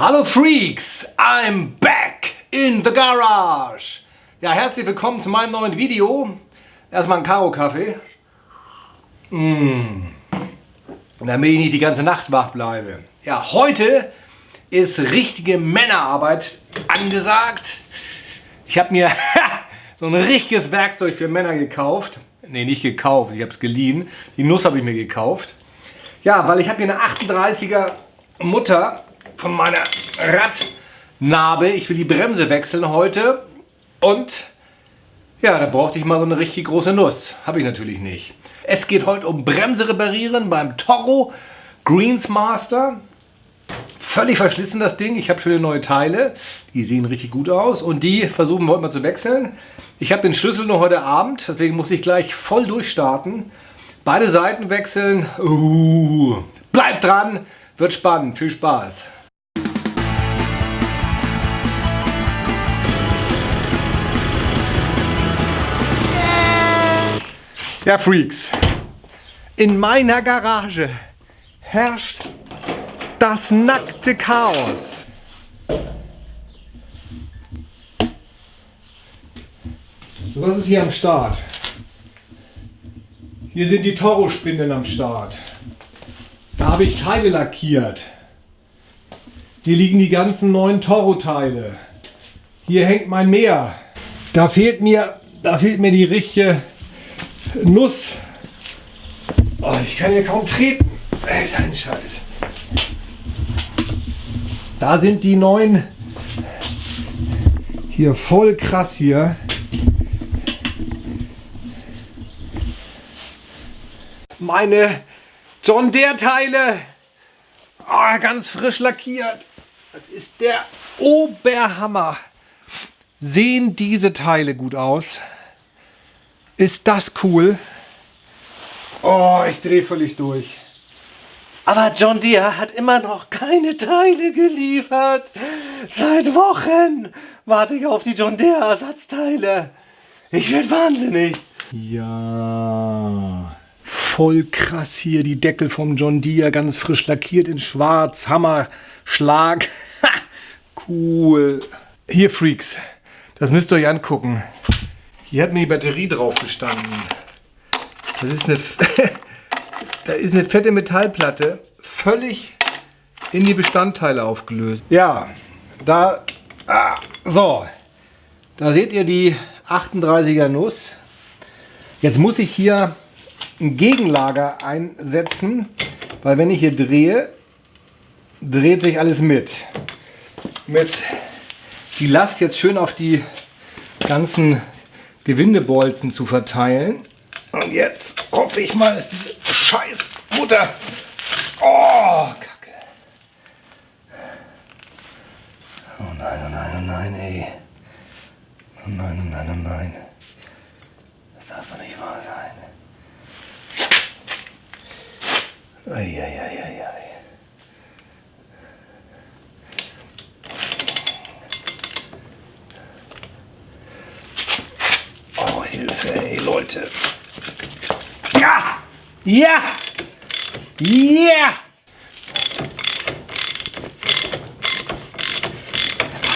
Hallo Freaks, I'm back in the garage. Ja, herzlich willkommen zu meinem neuen Video. Erstmal ein Karo-Kaffee. Mmh. Damit ich nicht die ganze Nacht wach bleibe. Ja, heute ist richtige Männerarbeit angesagt. Ich habe mir so ein richtiges Werkzeug für Männer gekauft. Ne, nicht gekauft, ich habe es geliehen. Die Nuss habe ich mir gekauft. Ja, weil ich habe hier eine 38er Mutter von meiner Radnarbe. Ich will die Bremse wechseln heute. Und ja, da brauchte ich mal so eine richtig große Nuss. Habe ich natürlich nicht. Es geht heute um Bremse reparieren beim Toro Greensmaster. Völlig verschlissen das Ding. Ich habe schöne neue Teile. Die sehen richtig gut aus. Und die versuchen wir heute mal zu wechseln. Ich habe den Schlüssel nur heute Abend. Deswegen muss ich gleich voll durchstarten. Beide Seiten wechseln. Uh, bleibt dran. Wird spannend. Viel Spaß. Ja, Freaks, in meiner Garage herrscht das nackte Chaos. So, was ist hier am Start? Hier sind die Toro-Spindeln am Start. Da habe ich Teile lackiert. Hier liegen die ganzen neuen Toro-Teile. Hier hängt mein Meer. Da fehlt mir, da fehlt mir die richtige Nuss. Oh, ich kann hier kaum treten. Ey, ist ein Scheiß. Da sind die neuen. Hier voll krass hier. Meine John Deere Teile. Oh, ganz frisch lackiert. Das ist der Oberhammer. Sehen diese Teile gut aus? Ist das cool? Oh, ich drehe völlig durch. Aber John Deere hat immer noch keine Teile geliefert. Seit Wochen warte ich auf die John Deere Ersatzteile. Ich werde wahnsinnig. Ja. Voll krass hier die Deckel vom John Deere, ganz frisch lackiert in schwarz. Hammer, Schlag. cool. Hier Freaks, das müsst ihr euch angucken. Hier hat mir die Batterie drauf gestanden. Das ist eine, da ist eine fette Metallplatte, völlig in die Bestandteile aufgelöst. Ja, da, ah, so, da seht ihr die 38er Nuss. Jetzt muss ich hier ein Gegenlager einsetzen, weil wenn ich hier drehe, dreht sich alles mit. Jetzt die Last jetzt schön auf die ganzen Gewindebolzen zu verteilen. Und jetzt hoffe ich mal, dass diese scheiß Mutter... Oh, Kacke. Oh nein, oh nein, oh nein, ey. Oh nein, oh nein, oh nein. Das darf doch nicht wahr sein. Eieieiei. Hilfe, ey, Leute. Ja! Ja! Ja!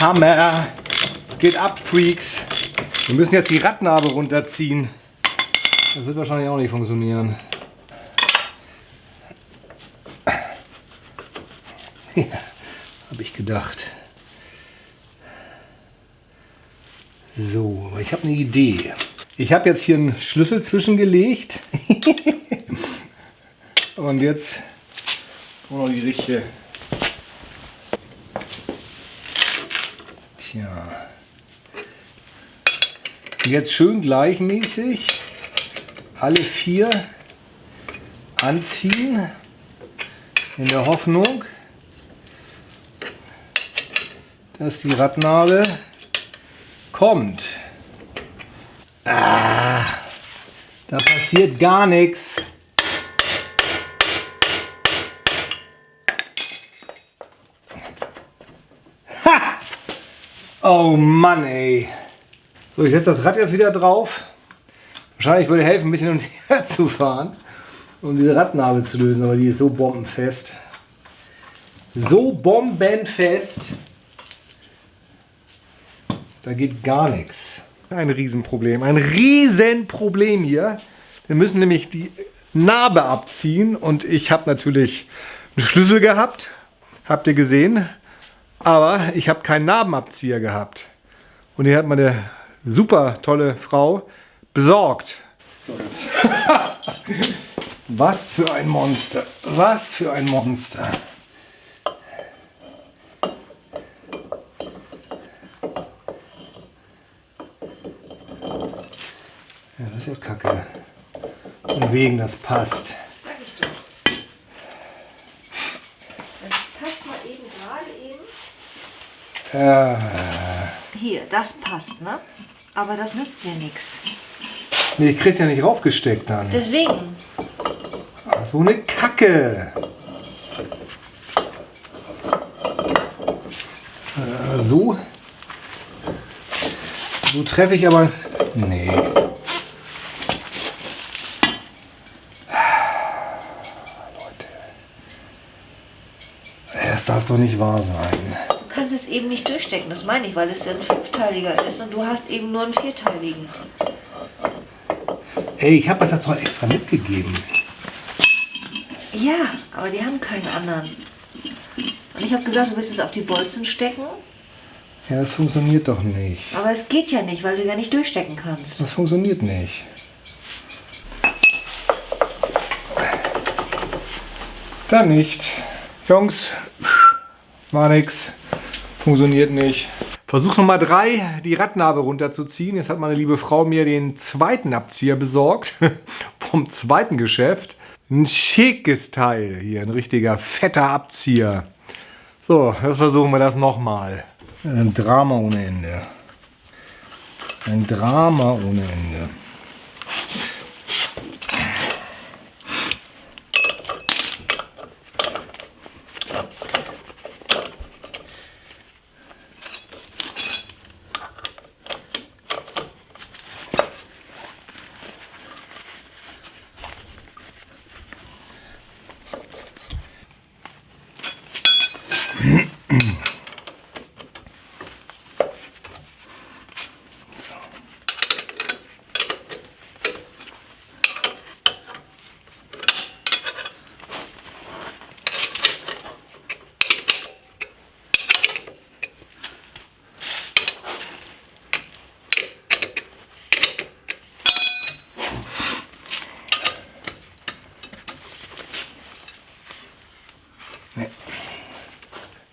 Hammer! Es geht ab, Freaks. Wir müssen jetzt die Radnabe runterziehen. Das wird wahrscheinlich auch nicht funktionieren. Ja, habe ich gedacht. So, ich habe eine Idee. Ich habe jetzt hier einen Schlüssel zwischengelegt. Und jetzt noch die richtige. Tja. Jetzt schön gleichmäßig alle vier anziehen. In der Hoffnung, dass die Radnabe kommt. Ah, da passiert gar nichts. Oh Mann, ey. So, ich setze das Rad jetzt wieder drauf. Wahrscheinlich würde helfen, ein bisschen um her zu fahren, um diese Radnabe zu lösen, aber die ist so bombenfest. so bombenfest. Da geht gar nichts. Ein Riesenproblem. Ein Riesenproblem hier. Wir müssen nämlich die Narbe abziehen und ich habe natürlich einen Schlüssel gehabt. Habt ihr gesehen? Aber ich habe keinen Narbenabzieher gehabt. Und hier hat meine super tolle Frau besorgt. So, Was für ein Monster. Was für ein Monster. Ja, ja kacke. Und wegen das passt. Das passt mal eben gerade eben. Äh, Hier, das passt, ne? Aber das nützt dir nichts. nee, ich krieg's ja nicht raufgesteckt dann. Deswegen. Ach, so eine Kacke. Äh, so. So treffe ich aber. Nee. Leute. Das darf doch nicht wahr sein. Du kannst es eben nicht durchstecken, das meine ich, weil es ja ein fünfteiliger ist und du hast eben nur einen vierteiligen. Ey, ich habe das doch extra mitgegeben. Ja, aber die haben keinen anderen. Und ich habe gesagt, du willst es auf die Bolzen stecken, Ja, das funktioniert doch nicht. aber es geht ja nicht, weil du ja nicht durchstecken kannst. Das funktioniert nicht. Dann nicht. Jungs, war nix. Funktioniert nicht. Versuch Nummer drei, die Radnabe runterzuziehen. Jetzt hat meine liebe Frau mir den zweiten Abzieher besorgt. Vom zweiten Geschäft. Ein schickes Teil hier, ein richtiger fetter Abzieher. So, jetzt versuchen wir das nochmal. Ein Drama ohne Ende. Ein Drama ohne Ende.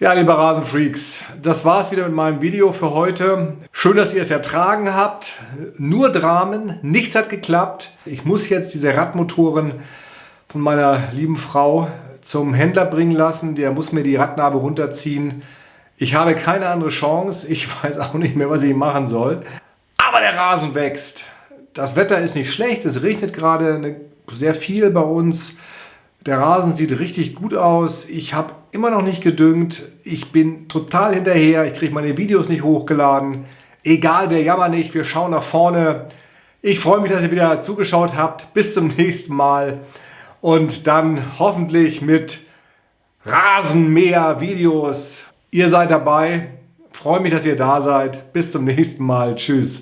Ja, liebe Rasenfreaks, das war's wieder mit meinem Video für heute. Schön, dass ihr es ertragen habt. Nur Dramen, nichts hat geklappt. Ich muss jetzt diese Radmotoren von meiner lieben Frau zum Händler bringen lassen. Der muss mir die Radnabe runterziehen. Ich habe keine andere Chance. Ich weiß auch nicht mehr, was ich machen soll. Aber der Rasen wächst. Das Wetter ist nicht schlecht. Es regnet gerade sehr viel bei uns. Der Rasen sieht richtig gut aus. Ich habe immer noch nicht gedüngt. Ich bin total hinterher. Ich kriege meine Videos nicht hochgeladen. Egal, wir jammern nicht. Wir schauen nach vorne. Ich freue mich, dass ihr wieder zugeschaut habt. Bis zum nächsten Mal. Und dann hoffentlich mit Rasenmäher-Videos. Ihr seid dabei. Freue mich, dass ihr da seid. Bis zum nächsten Mal. Tschüss.